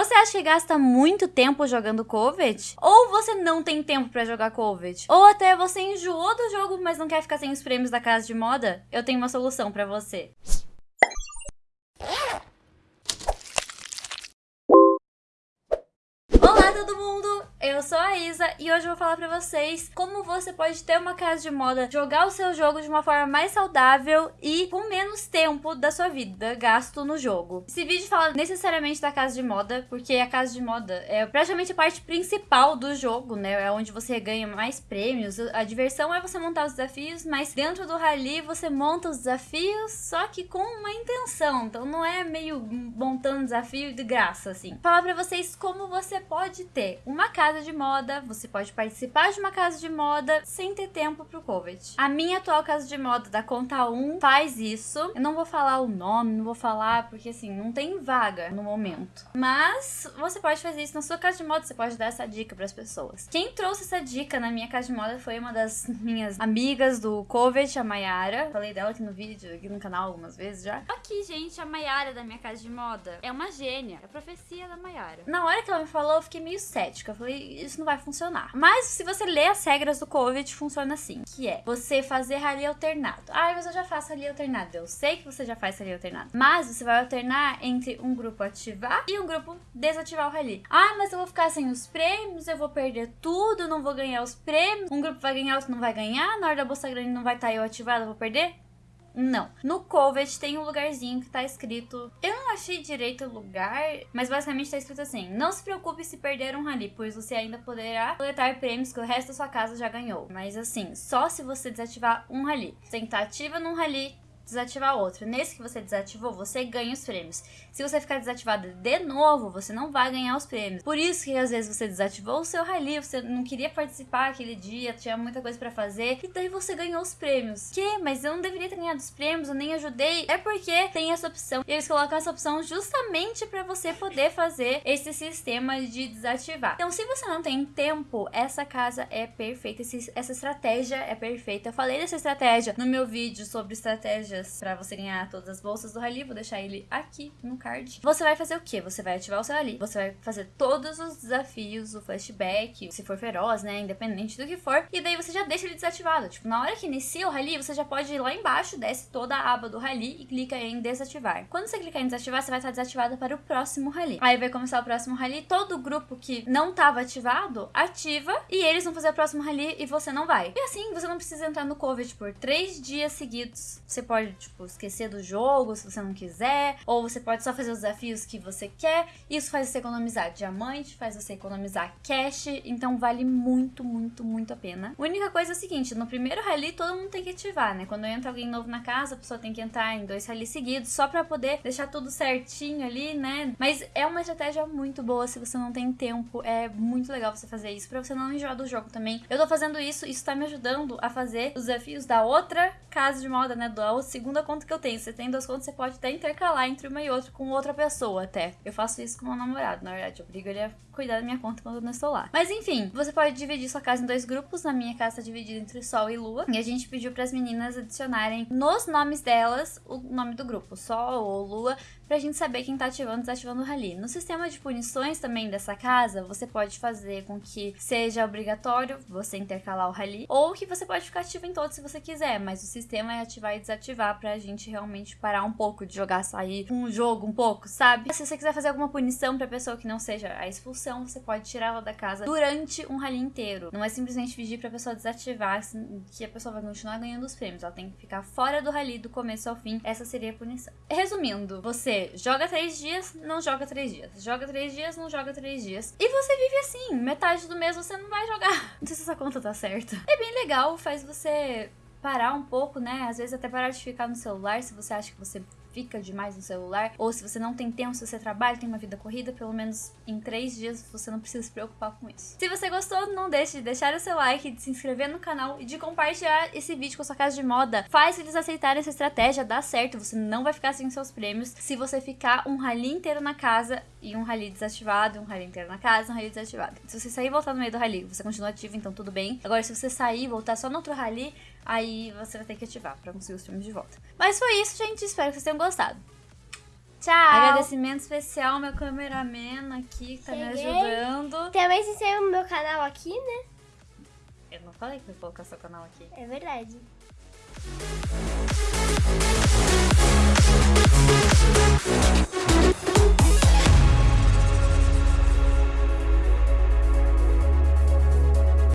Você acha que gasta muito tempo jogando Covet? Ou você não tem tempo pra jogar Covet? Ou até você enjoou do jogo, mas não quer ficar sem os prêmios da casa de moda? Eu tenho uma solução pra você. Olá todo mundo, eu e hoje eu vou falar pra vocês como você pode ter uma casa de moda, jogar o seu jogo de uma forma mais saudável e com menos tempo da sua vida gasto no jogo. Esse vídeo fala necessariamente da casa de moda, porque a casa de moda é praticamente a parte principal do jogo, né? É onde você ganha mais prêmios. A diversão é você montar os desafios, mas dentro do rally você monta os desafios, só que com uma intenção. Então não é meio montando desafio de graça, assim. Falar pra vocês como você pode ter uma casa de moda, você pode participar de uma casa de moda sem ter tempo pro Covet. A minha atual casa de moda da conta 1 faz isso. Eu não vou falar o nome, não vou falar porque assim, não tem vaga no momento. Mas você pode fazer isso na sua casa de moda, você pode dar essa dica para as pessoas. Quem trouxe essa dica na minha casa de moda foi uma das minhas amigas do Covet, a Mayara. Falei dela aqui no vídeo, aqui no canal algumas vezes já. Aqui, gente, a Mayara da minha casa de moda é uma gênia. É a profecia da Mayara. Na hora que ela me falou, eu fiquei meio cética. Eu falei, isso não vai funcionar. Mas se você ler as regras do COVID, funciona assim, que é você fazer rally alternado. Ah, mas eu já faço rally alternado. Eu sei que você já faz rally alternado. Mas você vai alternar entre um grupo ativar e um grupo desativar o rally. Ah, mas eu vou ficar sem os prêmios, eu vou perder tudo, não vou ganhar os prêmios. Um grupo vai ganhar, outro não vai ganhar. Na hora da bolsa grande não vai estar eu ativado, eu vou perder. Não. No Covet tem um lugarzinho que tá escrito. Eu não achei direito o lugar, mas basicamente tá escrito assim: Não se preocupe se perder um rally, pois você ainda poderá coletar prêmios que o resto da sua casa já ganhou. Mas assim, só se você desativar um rally. Você tá ativa num rally, desativar outro. Nesse que você desativou, você ganha os prêmios. Se você ficar desativado de novo, você não vai ganhar os prêmios. Por isso que às vezes você desativou o seu rally, você não queria participar aquele dia, tinha muita coisa para fazer, e daí você ganhou os prêmios. Que? Mas eu não deveria ter ganhado os prêmios, eu nem ajudei. É porque tem essa opção. E eles colocam essa opção justamente para você poder fazer esse sistema de desativar. Então, se você não tem tempo, essa casa é perfeita, essa estratégia é perfeita. Eu falei dessa estratégia no meu vídeo sobre estratégia para você ganhar todas as bolsas do Rally. Vou deixar ele aqui no card. Você vai fazer o quê? Você vai ativar o seu Rally. Você vai fazer todos os desafios, o flashback, se for feroz, né? Independente do que for. E daí você já deixa ele desativado. Tipo, na hora que inicia o Rally, você já pode ir lá embaixo, desce toda a aba do Rally e clica em desativar. Quando você clicar em desativar, você vai estar desativado para o próximo Rally. Aí vai começar o próximo Rally. Todo grupo que não estava ativado, ativa. E eles vão fazer o próximo Rally e você não vai. E assim, você não precisa entrar no COVID por três dias seguidos. Você pode, tipo, esquecer do jogo se você não quiser, ou você pode só fazer os desafios que você quer. Isso faz você economizar diamante, faz você economizar cash, então vale muito, muito, muito a pena. A única coisa é a seguinte, no primeiro rally todo mundo tem que ativar, né? Quando entra alguém novo na casa, a pessoa tem que entrar em dois rallies seguidos, só pra poder deixar tudo certinho ali, né? Mas é uma estratégia muito boa se você não tem tempo, é muito legal você fazer isso, pra você não enjoar do jogo também. Eu tô fazendo isso, isso tá me ajudando a fazer os desafios da outra casa de moda, né? Da segunda conta que eu tenho. Você tem duas contas, você pode até intercalar entre uma e outra com outra pessoa até. Eu faço isso com meu namorado, na verdade. Eu obrigo ele a cuidar da minha conta quando eu não estou lá. Mas enfim, você pode dividir sua casa em dois grupos. Na minha casa tá dividida entre Sol e Lua. E a gente pediu para as meninas adicionarem nos nomes delas o nome do grupo, Sol ou Lua, pra gente saber quem tá ativando e desativando o rally. No sistema de punições também dessa casa, você pode fazer com que seja obrigatório você intercalar o rally, ou que você pode ficar ativo em todos se você quiser, mas o sistema é ativar e desativar pra gente realmente parar um pouco de jogar, sair um jogo um pouco, sabe? Se você quiser fazer alguma punição pra pessoa que não seja a expulsão, você pode tirá-la da casa durante um rally inteiro. Não é simplesmente pedir pra pessoa desativar assim, que a pessoa vai continuar ganhando os prêmios. Ela tem que ficar fora do rally do começo ao fim. Essa seria a punição. Resumindo, você joga três dias, não joga três dias. Joga três dias, não joga três dias. E você vive assim. Metade do mês você não vai jogar. Não sei se essa conta tá certa. É bem legal, faz você parar um pouco, né? Às vezes até parar de ficar no celular se você acha que você fica demais no celular, ou se você não tem tempo, se você trabalha, tem uma vida corrida, pelo menos em três dias você não precisa se preocupar com isso. Se você gostou, não deixe de deixar o seu like, de se inscrever no canal e de compartilhar esse vídeo com a sua casa de moda. Faz eles aceitarem essa estratégia, dá certo, você não vai ficar sem seus prêmios se você ficar um rally inteiro na casa e um rally desativado, um rally inteiro na casa, um rally desativado. Se você sair e voltar no meio do rally, você continua ativo, então tudo bem. Agora, se você sair e voltar só no outro rally, aí você vai ter que ativar pra conseguir os prêmios de volta. Mas foi isso, gente. Espero que vocês tenham gostado. Tchau. Agradecimento especial ao meu cameraman aqui que tá me ajudando. Também se inscreva no meu canal aqui, né? Eu não falei que eu vou colocar seu canal aqui. É verdade.